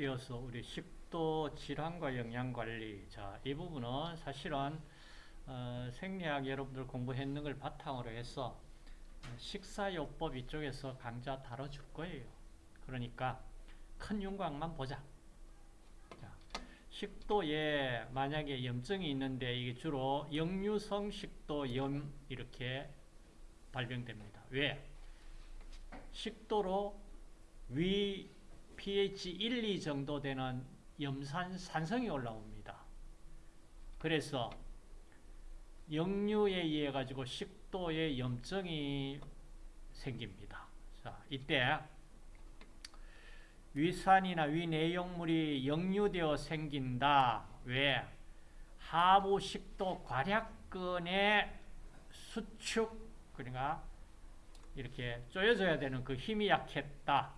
이어서 우리 식도 질환과 영양 관리. 자, 이 부분은 사실은 어, 생리학 여러분들 공부했는 걸 바탕으로 해서 식사요법 이쪽에서 강좌 다뤄줄 거예요. 그러니까 큰 윤곽만 보자. 자, 식도에 만약에 염증이 있는데 이게 주로 역류성 식도염 이렇게 발병됩니다. 왜? 식도로 위 pH 1, 2 정도 되는 염산 산성이 올라옵니다. 그래서 역류에 의해 가지고 식도에 염증이 생깁니다. 자, 이때 위산이나 위내용물이 역류되어 생긴다. 왜? 하부 식도 괄약근의 수축 그러니까 이렇게 쪼여져야 되는 그 힘이 약했다.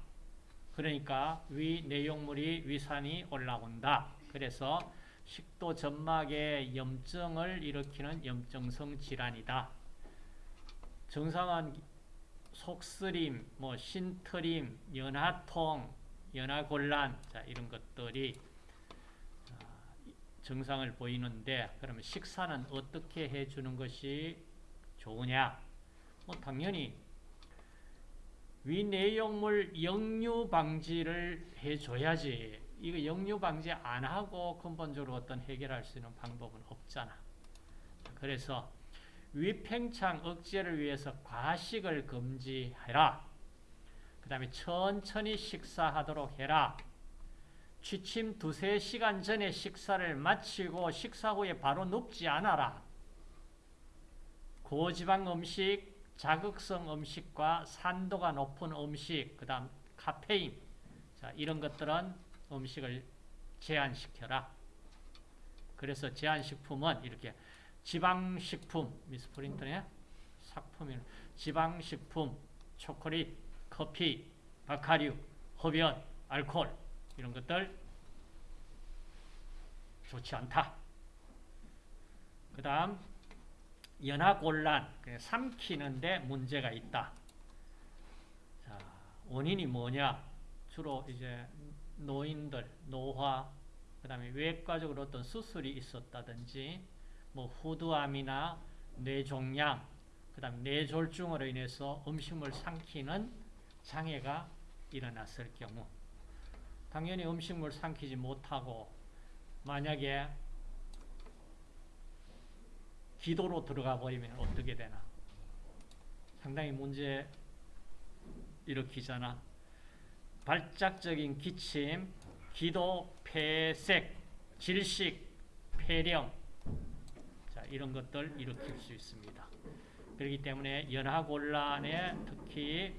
그러니까 위 내용물이 위산이 올라온다. 그래서 식도 점막에 염증을 일으키는 염증성 질환이다. 증상은 속쓰림, 뭐 신트림, 연하통, 연하곤란 자, 이런 것들이 증상을 보이는데 그러면 식사는 어떻게 해주는 것이 좋으냐? 뭐 당연히 위내용물 역류 방지를 해줘야지. 이거 역류 방지 안 하고 근본적으로 어떤 해결할 수 있는 방법은 없잖아. 그래서 위팽창 억제를 위해서 과식을 금지해라. 그 다음에 천천히 식사하도록 해라. 취침 두세 시간 전에 식사를 마치고 식사 후에 바로 눕지 않아라. 고지방 음식, 자극성 음식과 산도가 높은 음식, 그 다음 카페인, 자, 이런 것들은 음식을 제한시켜라. 그래서 제한식품은 이렇게 지방식품, 미스프린트네, 삭품이 지방식품, 초콜릿, 커피, 바카류, 흡연, 알코올, 이런 것들 좋지 않다. 그 다음 연하곤란, 삼키는데 문제가 있다. 자, 원인이 뭐냐? 주로 이제 노인들, 노화, 그 다음에 외과적으로 어떤 수술이 있었다든지, 뭐 후두암이나 뇌종양, 그 다음 뇌졸중으로 인해서 음식물 삼키는 장애가 일어났을 경우, 당연히 음식물 삼키지 못하고, 만약에 기도로 들어가 버리면 어떻게 되나? 상당히 문제 일으키잖아. 발작적인 기침, 기도, 폐색, 질식, 폐렴 자, 이런 것들 일으킬 수 있습니다. 그렇기 때문에 연하곤란에 특히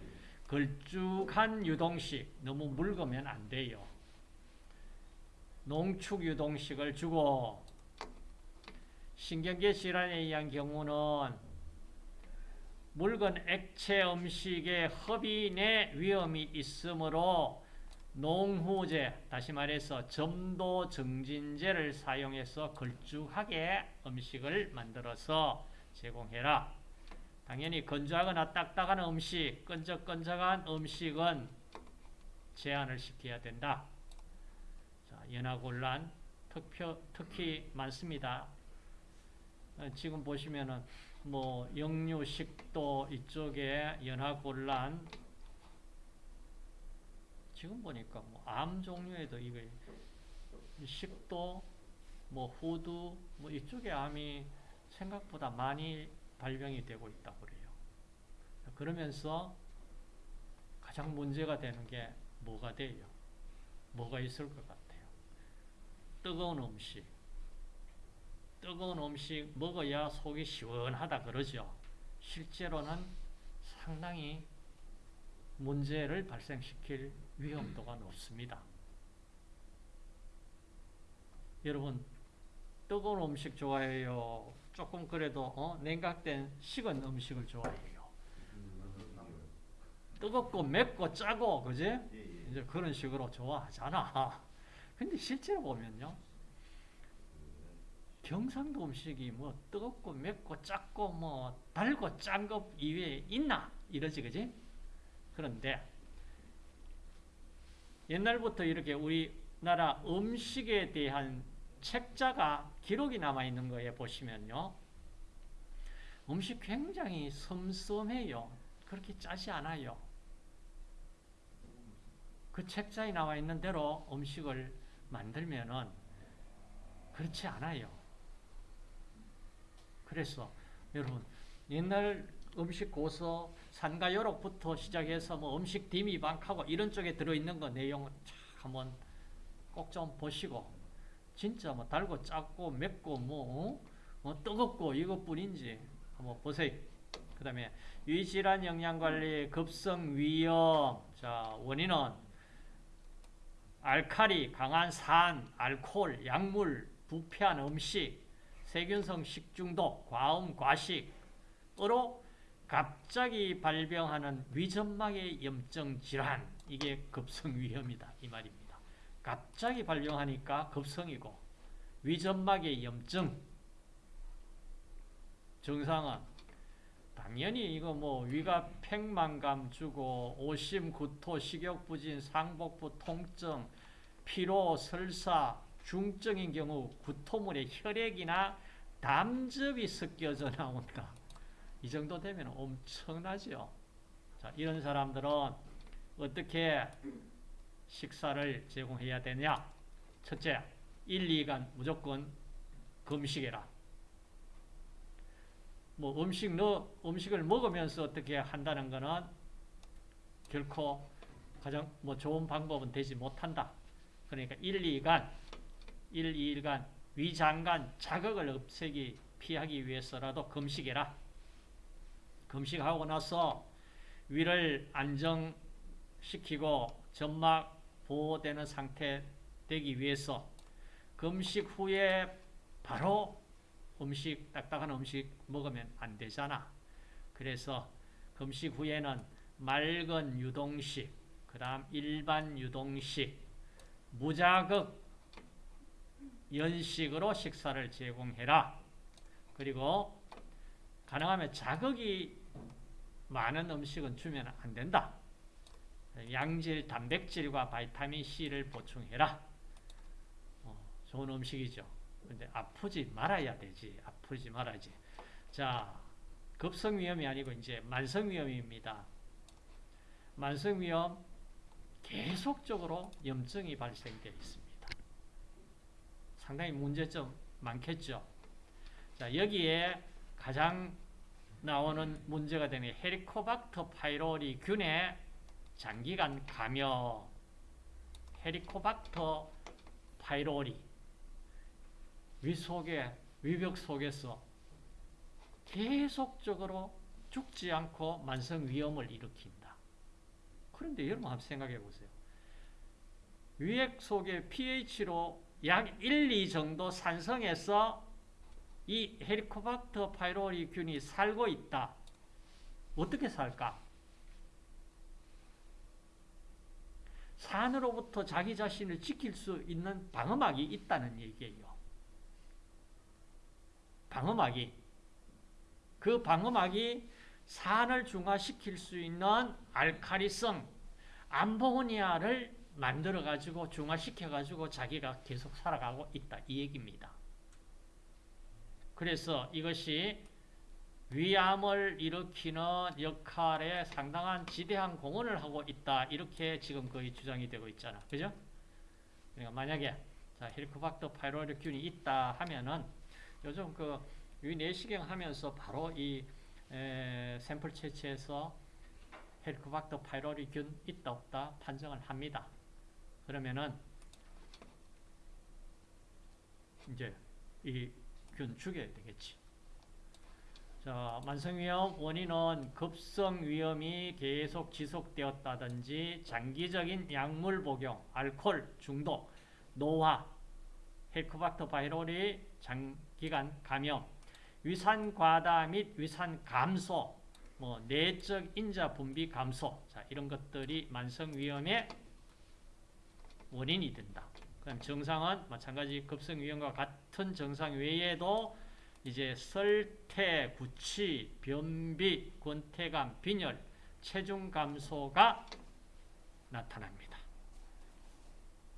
걸쭉한 유동식 너무 묽으면 안 돼요. 농축 유동식을 주고 신경계 질환에 의한 경우는 묽은 액체 음식의 흡인의 위험이 있으므로 농후제, 다시 말해서 점도 증진제를 사용해서 걸쭉하게 음식을 만들어서 제공해라. 당연히 건조하거나 딱딱한 음식, 끈적끈적한 음식은 제한을 시켜야 된다. 자, 연하곤란 특히 많습니다. 지금 보시면은 뭐 역류 식도 이쪽에 연하곤란 지금 보니까 뭐 암 종류에도 이거 식도 뭐 후두 뭐 이쪽에 암이 생각보다 많이 발병이 되고 있다고 그래요. 그러면서 가장 문제가 되는 게 뭐가 돼요? 뭐가 있을 것 같아요? 뜨거운 음식. 뜨거운 음식 먹어야 속이 시원하다 그러죠. 실제로는 상당히 문제를 발생시킬 위험도가 높습니다. 여러분 뜨거운 음식 좋아해요? 조금 그래도 어? 냉각된 식은 음식을 좋아해요. 뜨겁고 맵고 짜고 그지? 이제 그런 식으로 좋아하잖아. 근데 실제로 보면요. 경상도 음식이 뭐 뜨겁고 맵고 짭고 뭐 달고 짠 것 이외에 있나? 이러지 그지? 그런데 옛날부터 이렇게 우리 우리나라 음식에 대한 책자가 기록이 남아 있는 거에 보시면요. 음식 굉장히 섬섬해요. 그렇게 짜지 않아요. 그 책자에 나와 있는 대로 음식을 만들면은 그렇지 않아요. 그래서 여러분 옛날 음식 고서 산가요록부터 시작해서 뭐 음식 디미방하고 이런 쪽에 들어있는 거 내용 참 한번 꼭 좀 보시고 진짜 뭐 달고 짭고 맵고 뭐, 어? 뭐 뜨겁고 이것뿐인지 한번 보세요. 그 다음에 위질환 영양관리 급성 위염 자 원인은 알칼리 강한 산 알코올 약물 부패한 음식 세균성 식중독 과음 과식으로 갑자기 발병하는 위점막의 염증 질환. 이게 급성 위험이다. 이 말입니다. 갑자기 발병하니까 급성이고 위점막의 염증. 증상은 당연히 이거 뭐 위가 팽만감 주고 오심, 구토, 식욕 부진, 상복부, 통증, 피로, 설사, 중증인 경우 구토물에 혈액이나 담즙이 섞여져 나온다. 이 정도 되면 엄청나죠. 자, 이런 사람들은 어떻게 식사를 제공해야 되냐? 첫째, 1, 2간 무조건 금식해라. 뭐 음식 넣 음식을 먹으면서 어떻게 한다는 것은 결코 가장 뭐 좋은 방법은 되지 못한다. 그러니까 1, 2간 1, 2일간 위장간 자극을 없애기 피하기 위해서라도 금식해라. 금식하고 나서 위를 안정시키고 점막 보호되는 상태 되기 위해서 금식 후에 바로 음식, 딱딱한 음식 먹으면 안 되잖아. 그래서 금식 후에는 맑은 유동식, 그 다음 일반 유동식, 무자극 연식으로 식사를 제공해라. 그리고 가능하면 자극이 많은 음식은 주면 안 된다. 양질, 단백질과 바이타민 C를 보충해라. 어, 좋은 음식이죠. 근데 아프지 말아야 되지. 아프지 말아야지. 자, 급성위험이 아니고 이제 만성위험입니다. 만성위험 계속적으로 염증이 발생되어 있습니다. 상당히 문제점 많겠죠. 자, 여기에 가장 나오는 문제가 되는 헤리코박터 파이로리 균의 장기간 감염, 헤리코박터 파이로리 위 속에 위벽 속에서 계속적으로 죽지 않고 만성 위험을 일으킨다. 그런데 여러분 한번 생각해 보세요. 위액 속에 pH로 약 1, 2 정도 산성에서 이 헤리코박터 파이로리 균이 살고 있다. 어떻게 살까? 산으로부터 자기 자신을 지킬 수 있는 방어막이 있다는 얘기예요. 방어막이. 그 방어막이 산을 중화시킬 수 있는 알카리성, 암모니아를 만들어가지고 중화시켜가지고 자기가 계속 살아가고 있다. 이 얘기입니다. 그래서 이것이 위암을 일으키는 역할에 상당한 지대한 공헌을 하고 있다. 이렇게 지금 거의 주장이 되고 있잖아. 그죠? 그러니까 만약에 자, 헬리코박터 파이로리균이 있다 하면은 요즘 그 위내시경 하면서 바로 이 에, 샘플 채취해서 헬리코박터 파이로리균 있다 없다 판정을 합니다. 그러면은 이제 이 균 죽여야 되겠지. 자, 만성위험 원인은 급성위험이 계속 지속되었다든지 장기적인 약물 복용, 알코올 중독, 노화, 헬코박터 바이러리 장기간 감염, 위산 과다 및 위산 감소, 뭐 내적 인자 분비 감소, 자 이런 것들이 만성 위험의 원인이 된다. 그럼 증상은 마찬가지 급성 위험과 같은 증상 외에도 이제 설태, 구취, 변비, 권태감, 빈혈, 체중 감소가 나타납니다.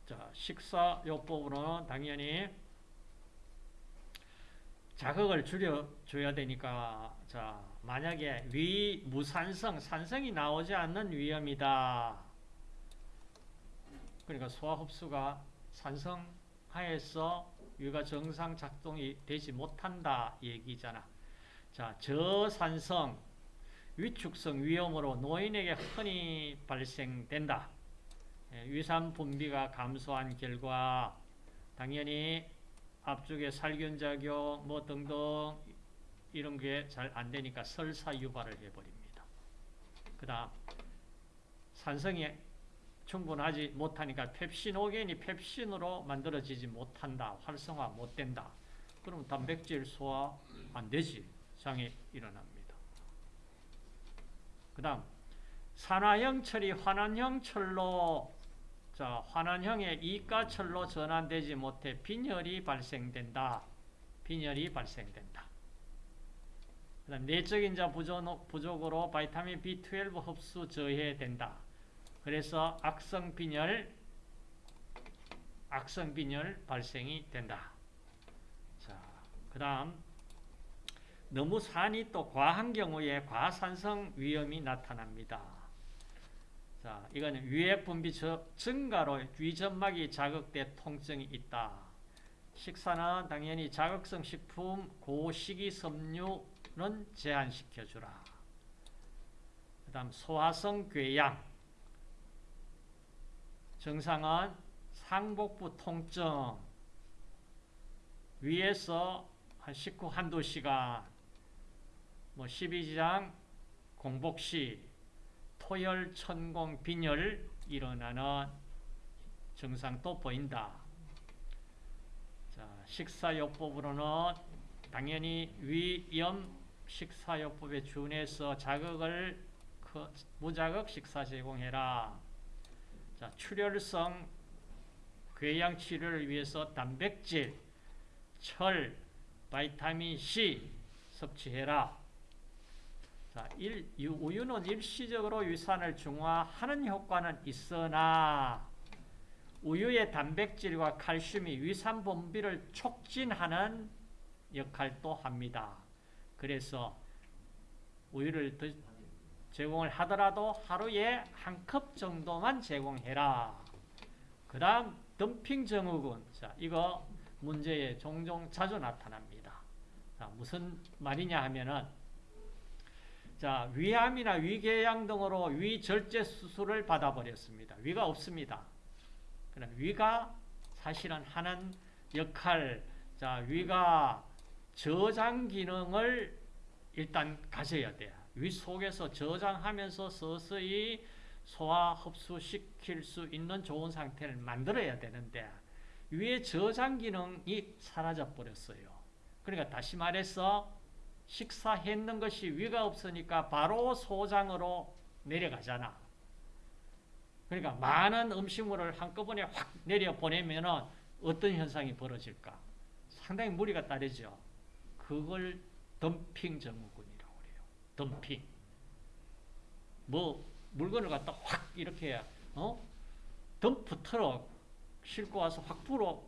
자, 식사요법으로는 당연히 자극을 줄여줘야 되니까 자 만약에 위 무산성 산성이 나오지 않는 위험이다 그러니까 소화 흡수가 산성하에서 위가 정상 작동이 되지 못한다 얘기잖아 자 저산성 위축성 위험으로 노인에게 흔히 발생된다 예, 위산 분비가 감소한 결과 당연히 앞쪽에 살균 작용 뭐 등등 이런 게 잘 안 되니까 설사 유발을 해버립니다. 그 다음 산성이 충분하지 못하니까 펩신오겐이 펩신으로 만들어지지 못한다. 활성화 못 된다. 그럼 단백질 소화 안 되지. 장애 일어납니다. 그 다음 산화형 철이 환원형 철로 자, 환원형의 이가철로 전환되지 못해 빈혈이 발생된다. 빈혈이 발생된다. 그다음 내적 인 자 부족, 부족으로 바이타민 B12 흡수 저해된다. 그래서 악성 빈혈, 악성 빈혈 발생이 된다. 자, 그 다음 너무 산이 또 과한 경우에 과산성 위험이 나타납니다. 자, 이거는 위액 분비 증가로 위점막이 자극돼 통증이 있다. 식사는 당연히 자극성 식품, 고식이 섬유는 제한시켜주라. 그 다음 소화성 궤양 증상은 상복부 통증 위에서 한 식후 한두 시간 뭐 12지장 공복시 토열, 천공, 빈혈 일어나는 증상도 보인다. 자, 식사요법으로는 당연히 위염 식사요법에 준해서 자극을 무자극 식사 제공해라. 자, 출혈성 궤양 치료를 위해서 단백질, 철, 바이타민 C 섭취해라. 자, 일, 우유는 일시적으로 위산을 중화하는 효과는 있으나 우유의 단백질과 칼슘이 위산 분비를 촉진하는 역할도 합니다. 그래서 우유를 제공을 하더라도 하루에 한 컵 정도만 제공해라. 그 다음 덤핑 증후군. 자, 이거 문제에 종종 자주 나타납니다. 자, 무슨 말이냐 하면은 자, 위암이나 위궤양 등으로 위절제 수술을 받아버렸습니다. 위가 없습니다. 그럼 위가 사실은 하는 역할, 자, 위가 저장 기능을 일단 가져야 돼요. 위 속에서 저장하면서 서서히 소화 흡수시킬 수 있는 좋은 상태를 만들어야 되는데 위의 저장 기능이 사라져 버렸어요. 그러니까 다시 말해서 식사했는 것이 위가 없으니까 바로 소장으로 내려가잖아. 그러니까 많은 음식물을 한꺼번에 확 내려보내면 어떤 현상이 벌어질까? 상당히 무리가 따르죠. 그걸 덤핑 그래요. 덤핑. 뭐 물건을 갖다 확 이렇게 어? 덤프 트럭 싣고 와서 확 불어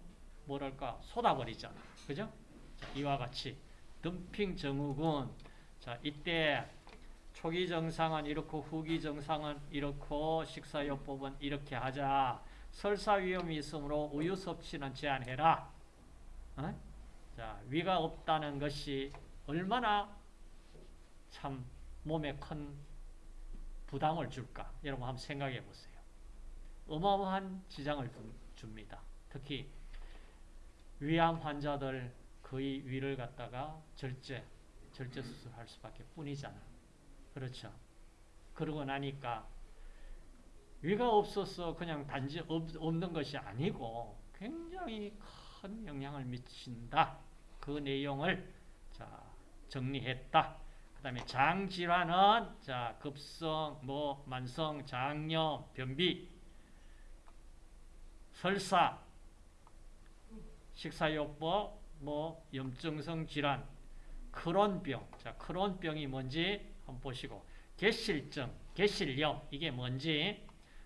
뭐랄까 쏟아버리잖아. 그죠? 자, 이와 같이 덤핑 증후군. 자, 이때 초기 정상은 이렇고 후기 정상은 이렇고 식사요법은 이렇게 하자. 설사 위험이 있으므로 우유 섭취는 제한해라. 어? 자, 위가 없다는 것이 얼마나 참 몸에 큰 부담을 줄까? 여러분 한번 생각해 보세요. 어마어마한 지장을 줍니다. 특히 위암 환자들 거의 위를 갖다가 절제, 절제 수술할 수밖에 뿐이잖아. 그렇죠. 그러고 나니까 위가 없어서 그냥 단지 없, 는 것이 아니고 굉장히 큰 영향을 미친다. 그 내용을 자 정리했다. 그 다음에 장질환은 자 급성, 뭐 만성, 장염, 변비, 설사, 식사요법, 뭐 염증성 질환, 크론병. 자, 크론병이 뭔지 한번 보시고 개실증, 개실염 이게 뭔지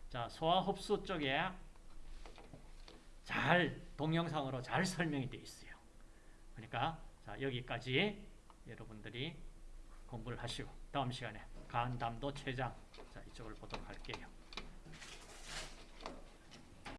자, 소화 흡수 쪽에 잘 동영상으로 잘 설명이 되어 있어요. 그러니까 자, 여기까지 여러분들이 공부를 하시고 다음 시간에 간담도 최장 자, 이쪽을 보도록 할게요.